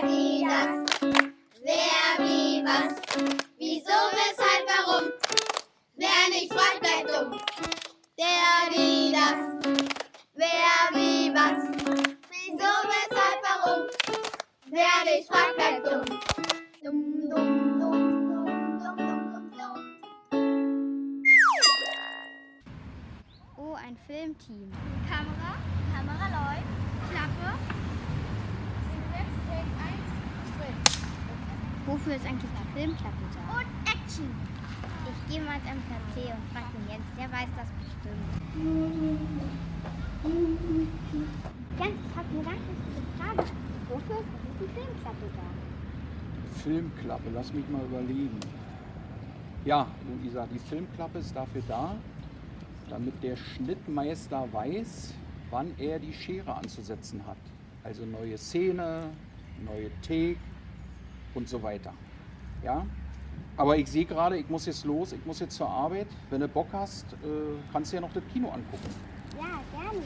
Wer, wie, was. Wieso, weshalb, warum. Wer nicht fragt, bleibt dumm. Wer, wie, was. Wieso, weshalb, warum. Wer nicht fragt, bleibt. Dumm, Wofür ist eigentlich die Filmklappe da? Und Action. Ich gehe mal ins MKC und frage den Jens, der weiß das bestimmt. Jens, ich habe eine ganz wichtige Frage. Wofür ist eigentlich die Filmklappe da? Filmklappe, lass mich mal überlegen. Ja, Luisa, die Filmklappe ist dafür da, damit der Schnittmeister weiß, wann er die Schere anzusetzen hat. Also neue Szene, neue Take und so weiter. Ja? Aber ich sehe gerade, ich muss jetzt los, ich muss jetzt zur Arbeit. Wenn du Bock hast, äh, kannst du ja noch das Kino angucken. Ja, gerne.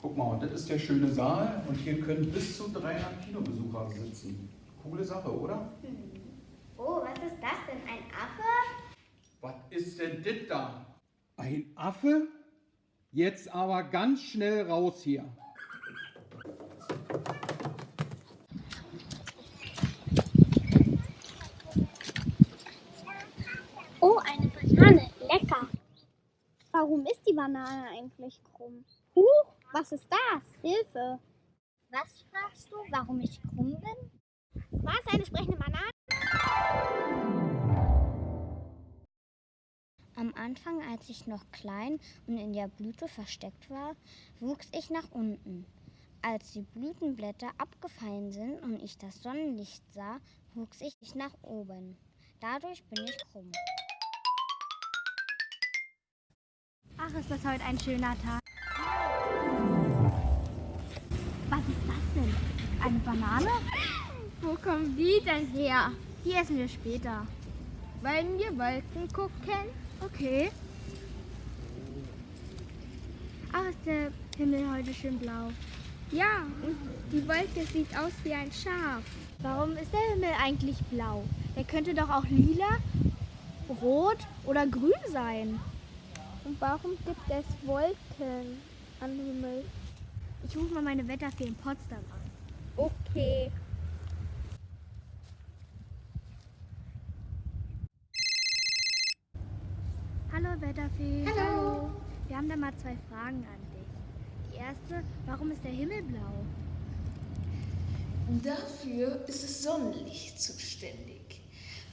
Guck mal, und das ist der schöne Saal und hier können bis zu 300 Kinobesucher sitzen. Coole Sache, oder? Oh, was ist das denn? Ein Affe? Was ist denn das da? Ein Affe? Jetzt aber ganz schnell raus hier. Oh, eine Banane. Lecker. Warum ist die Banane eigentlich krumm? Huch, was ist das? Hilfe. Was fragst du, warum ich krumm bin? Was, eine sprechende Banane? Am Anfang, als ich noch klein und in der Blüte versteckt war, wuchs ich nach unten. Als die Blütenblätter abgefallen sind und ich das Sonnenlicht sah, wuchs ich nach oben. Dadurch bin ich krumm. Ach, ist das heute ein schöner Tag. Was ist das denn? Eine Banane? Wo kommen die denn her? Die essen wir später. Wollen wir Wolken gucken? Okay. Ach, ist der Himmel heute schön blau. Ja, und die Wolke sieht aus wie ein Schaf. Warum ist der Himmel eigentlich blau? Der könnte doch auch lila, rot oder grün sein. Und warum gibt es Wolken am Himmel? Ich rufe mal meine Wetterfee in Potsdam an. Okay. Hallo Wetterfee. Hallo. Wir haben da mal zwei Fragen an dich. Die erste, warum ist der Himmel blau? Dafür ist das Sonnenlicht zuständig.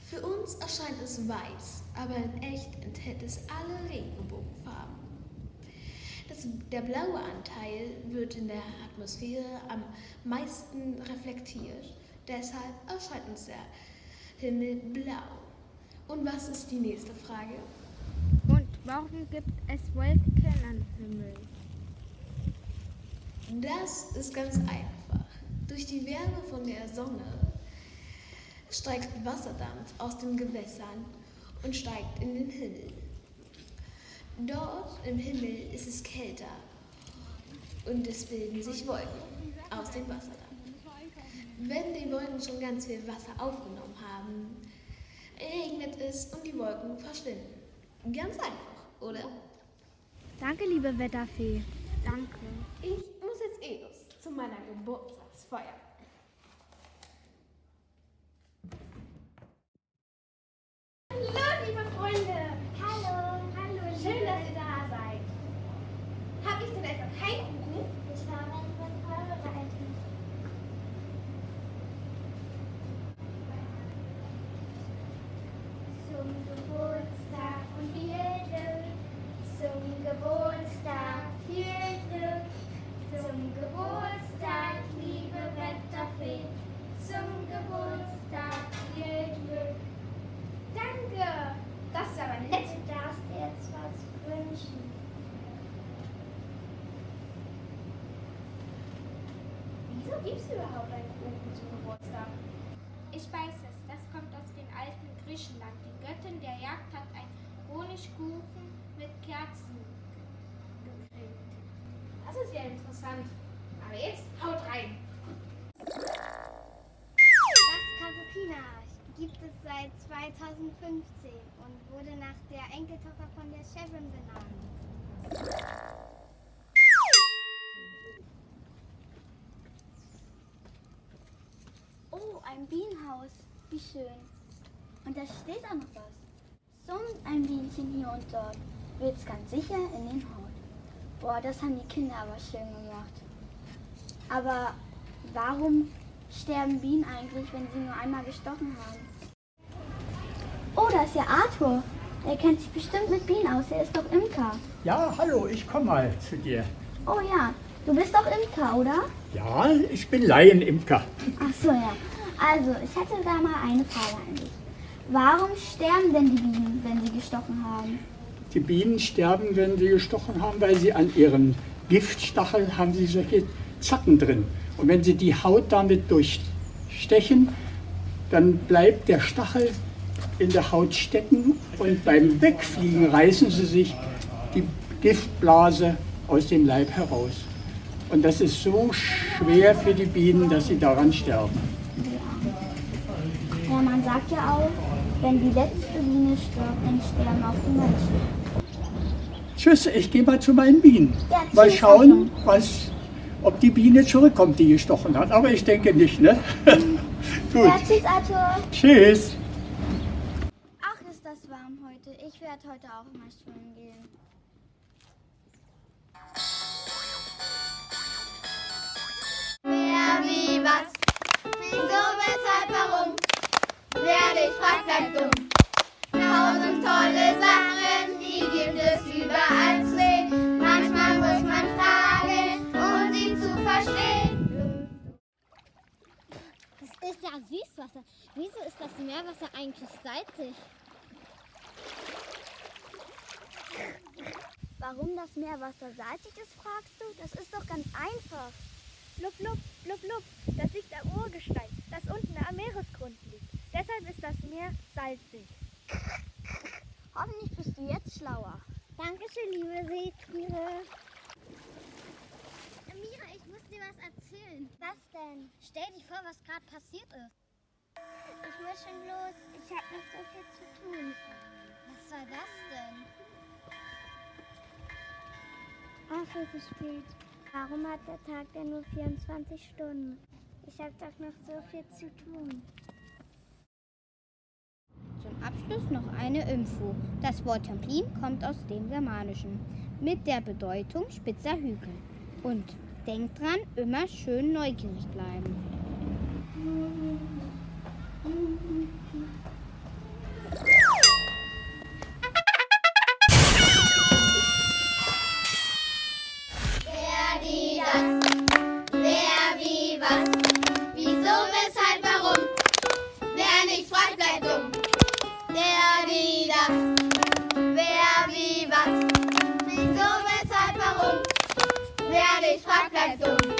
Für uns erscheint es weiß, aber in echt enthält es alle Regenbogenfarben. Der blaue Anteil wird in der Atmosphäre am meisten reflektiert. Deshalb erscheint uns der Himmel blau. Und was ist die nächste Frage? Und warum gibt es Wolken am Himmel? Das ist ganz einfach. Durch die Wärme von der Sonne steigt Wasserdampf aus den Gewässern und steigt in den Himmel. Dort im Himmel ist es kälter und es bilden sich Wolken aus dem Wasserdampf. Wenn die Wolken schon ganz viel Wasser aufgenommen haben, regnet es und die Wolken verschwinden. Ganz einfach, oder? Danke, liebe Wetterfee. Danke. Ich muss jetzt eh los zu meiner Geburtstagsfeier. Hallo, liebe Freunde. Hallo, hallo. Schön, dass ihr da seid. Hab ich denn etwa keinen Kuchen? Ich habe etwas vorbereitet. Zum Geburtstag und viel Glück. Zum Geburtstag viel Glück. Zum Geburtstag, liebe Wetterfee. Zum Geburtstag viel Glück. Danke. Das ist aber nett. Du darfst dir jetzt was wünschen. Wieso gibst du überhaupt einen Kuchen zum Geburtstag? Ich weiß es, das kommt aus dem alten Griechenland. Die Göttin der Jagd hat einen Honigkuchen mit Kerzen gekriegt. Das ist ja interessant. Aber jetzt haut rein. Das Kapupina gibt es seit 2015 und wurde nach der Enkeltochter von der Chefin benannt. Ein Bienenhaus. Wie schön. Und da steht auch noch was. Summt ein Bienchen hier und dort, wird's ganz sicher in den Hort. Boah, das haben die Kinder aber schön gemacht. Aber warum sterben Bienen eigentlich, wenn sie nur einmal gestochen haben? Oh, da ist ja Arthur. Der kennt sich bestimmt mit Bienen aus. Er ist doch Imker. Ja, hallo, ich komme mal zu dir. Oh ja, du bist doch Imker, oder? Ja, ich bin Laienimker. Ach so, ja. Also, ich hätte da mal eine Frage an dich. Warum sterben denn die Bienen, wenn sie gestochen haben? Die Bienen sterben, wenn sie gestochen haben, weil sie an ihren Giftstacheln haben sie solche Zacken drin. Und wenn sie die Haut damit durchstechen, dann bleibt der Stachel in der Haut stecken und beim Wegfliegen reißen sie sich die Giftblase aus dem Leib heraus. Und das ist so schwer für die Bienen, dass sie daran sterben. Sagt ja auch, wenn die letzte Biene stirbt, dann sterben auch die Menschen. Tschüss, ich gehe mal zu meinen Bienen. Ja, mal schauen, was, ob die Biene zurückkommt, die gestochen hat. Aber ich denke nicht, ne? Gut. Ja, tschüss, Arthur. Tschüss. Ach, ist das warm heute. Ich werde heute auch mal schwimmen gehen. Wer, bleibt dumm. Tausend tolle Sachen, die gibt es überall zu sehen. Manchmal muss man fragen, um sie zu verstehen. Das ist ja Süßwasser. Wieso ist das Meerwasser eigentlich salzig? Warum das Meerwasser salzig ist, fragst du? Das ist doch ganz einfach. Blub, blub, blub, blub. Das liegt am Urgestein, das unten am Meeresgrund liegt. Deshalb ist das Meer salzig. Hoffentlich bist du jetzt schlauer. Dankeschön, liebe Seetiere. Mira, ich muss dir was erzählen. Was denn? Stell dir vor, was gerade passiert ist. Ich muss schon los. Ich habe noch so viel zu tun. Was war das denn? Ach, es ist spät. Warum hat der Tag denn nur 24 Stunden? Ich habe doch noch so viel zu tun. Abschluss noch eine Info. Das Wort Templin kommt aus dem Germanischen mit der Bedeutung spitzer Hügel. Und denkt dran, immer schön neugierig bleiben. Weshalb, warum.